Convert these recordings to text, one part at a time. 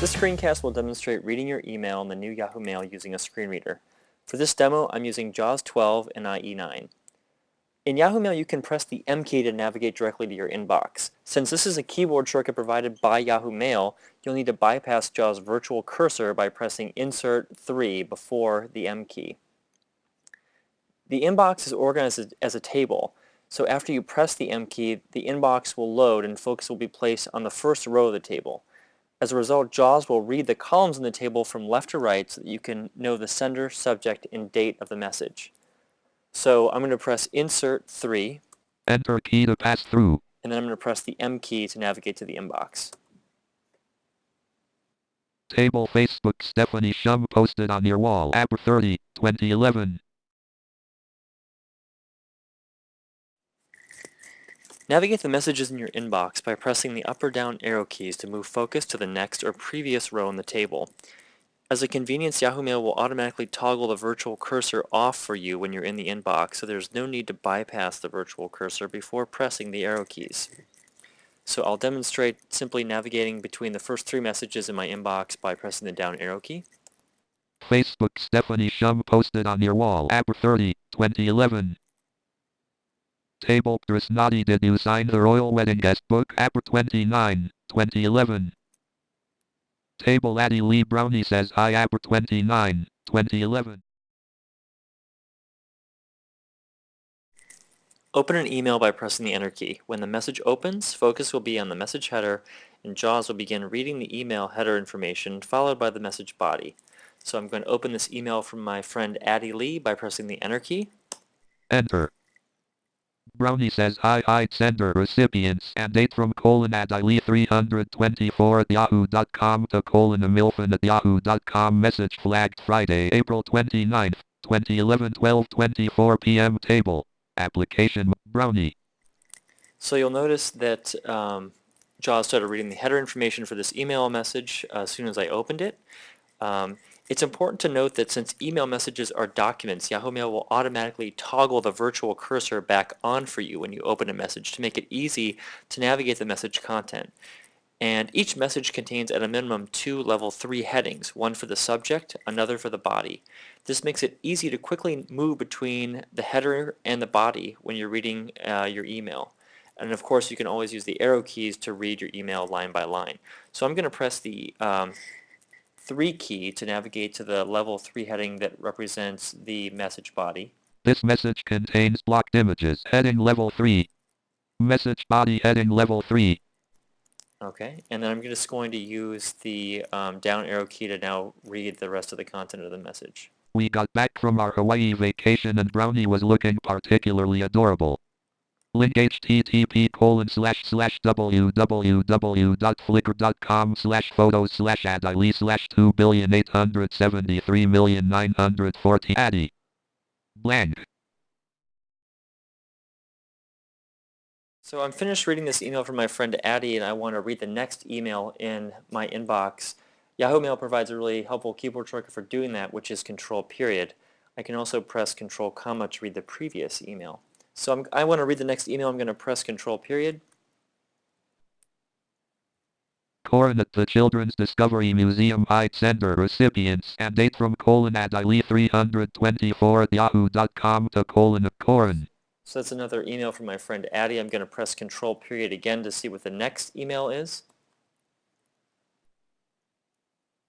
This screencast will demonstrate reading your email in the new Yahoo Mail using a screen reader. For this demo, I'm using JAWS 12 and IE9. In Yahoo Mail, you can press the M key to navigate directly to your inbox. Since this is a keyboard shortcut provided by Yahoo Mail, you'll need to bypass JAWS virtual cursor by pressing Insert 3 before the M key. The inbox is organized as a table, so after you press the M key, the inbox will load and focus will be placed on the first row of the table. As a result, JAWS will read the columns in the table from left to right so that you can know the sender, subject, and date of the message. So I'm going to press Insert 3. Enter key to pass through. And then I'm going to press the M key to navigate to the inbox. Table Facebook Stephanie Shum posted on your wall. April 30, 2011. Navigate the messages in your inbox by pressing the up or down arrow keys to move focus to the next or previous row in the table. As a convenience, Yahoo Mail will automatically toggle the virtual cursor off for you when you're in the inbox, so there's no need to bypass the virtual cursor before pressing the arrow keys. So I'll demonstrate simply navigating between the first three messages in my inbox by pressing the down arrow key. Facebook Stephanie Shum posted on your wall. April 30, 2011. Table Krishnadi did you sign the royal wedding guest book April 29, 2011. Table Addie Lee Brownie says hi April 29, 2011. Open an email by pressing the Enter key. When the message opens, focus will be on the message header and JAWS will begin reading the email header information followed by the message body. So I'm going to open this email from my friend Addie Lee by pressing the Enter key. Enter. Brownie says hi hi sender recipients and date from colon at ili 324 at yahoo.com to colon milfin at yahoo.com message flagged Friday April 29th 2011 12:24 p.m. table application Brownie. So you'll notice that um, JAWS started reading the header information for this email message uh, as soon as I opened it. Um, it's important to note that since email messages are documents, Yahoo Mail will automatically toggle the virtual cursor back on for you when you open a message to make it easy to navigate the message content. And each message contains at a minimum two level 3 headings, one for the subject, another for the body. This makes it easy to quickly move between the header and the body when you're reading uh, your email. And of course you can always use the arrow keys to read your email line by line. So I'm going to press the um, 3 key to navigate to the level 3 heading that represents the message body. This message contains blocked images. Heading level 3. Message body heading level 3. Okay, and then I'm just going to use the um, down arrow key to now read the rest of the content of the message. We got back from our Hawaii vacation and Brownie was looking particularly adorable. Link http colon slash slash www.flickr.com slash photos slash adili slash 2 billion 873 million 940 addy. Blank. So I'm finished reading this email from my friend Addie and I want to read the next email in my inbox. Yahoo Mail provides a really helpful keyboard shortcut for doing that which is control period. I can also press control comma to read the previous email. So I'm, i want to read the next email. I'm going to press control period. Corin at the Children's Discovery Museum Heights Center recipients and date from colon at ili 324 at yahoo.com to colon of Corin. So that's another email from my friend Addie. I'm going to press control period again to see what the next email is.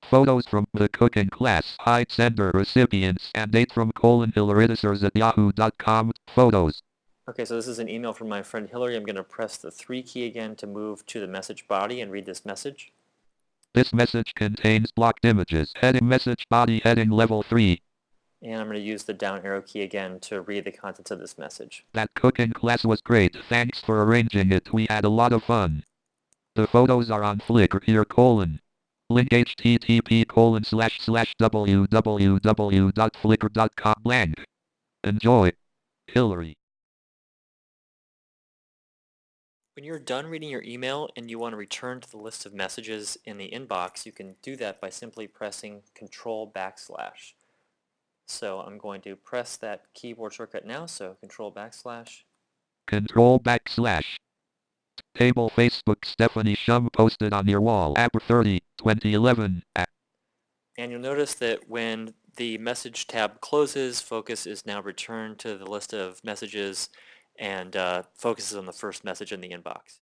Photos from the cooking class, Heights Center recipients, and date from colon hillaridisers at yahoo.com, photos. Okay, so this is an email from my friend Hillary. I'm going to press the 3 key again to move to the message body and read this message. This message contains blocked images. Heading message body heading level 3. And I'm going to use the down arrow key again to read the contents of this message. That cooking class was great. Thanks for arranging it. We had a lot of fun. The photos are on Flickr here colon. Link http colon slash slash www.flickr.com blank. Enjoy. Hillary. When you're done reading your email and you want to return to the list of messages in the inbox, you can do that by simply pressing Control backslash. So I'm going to press that keyboard shortcut now, so Control backslash. Control backslash. Table Facebook Stephanie Shum posted on your wall, April 30, 2011. And you'll notice that when the message tab closes, focus is now returned to the list of messages and uh, focuses on the first message in the inbox.